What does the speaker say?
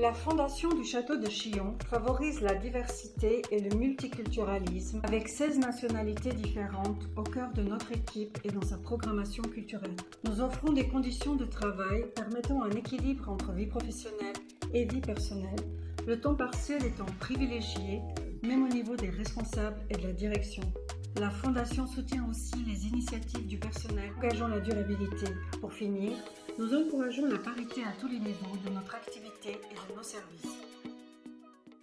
La Fondation du Château de Chillon favorise la diversité et le multiculturalisme avec 16 nationalités différentes au cœur de notre équipe et dans sa programmation culturelle. Nous offrons des conditions de travail permettant un équilibre entre vie professionnelle et vie personnelle, le temps partiel étant privilégié même au niveau des responsables et de la direction. La Fondation soutient aussi les initiatives du personnel engageant la durabilité. Pour finir, nous encourageons la parité à tous les niveaux de notre activité et de nos services.